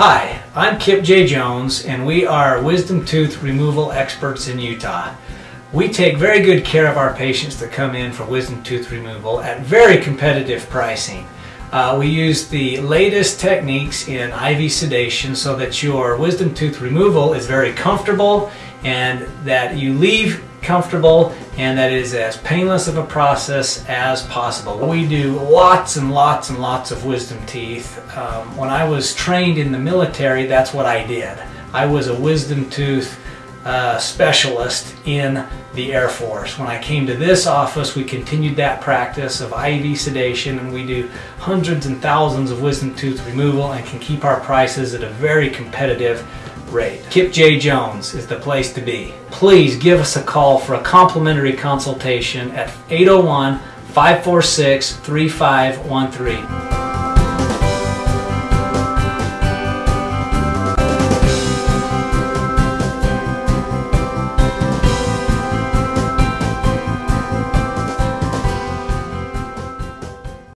Hi, I'm Kip J. Jones, and we are wisdom tooth removal experts in Utah. We take very good care of our patients that come in for wisdom tooth removal at very competitive pricing. Uh, we use the latest techniques in IV sedation so that your wisdom tooth removal is very comfortable and that you leave comfortable and that is as painless of a process as possible. We do lots and lots and lots of wisdom teeth. Um, when I was trained in the military, that's what I did. I was a wisdom tooth uh, specialist in the Air Force. When I came to this office, we continued that practice of IV sedation and we do hundreds and thousands of wisdom tooth removal and can keep our prices at a very competitive rate. Kip J. Jones is the place to be. Please give us a call for a complimentary consultation at 801 546 3513.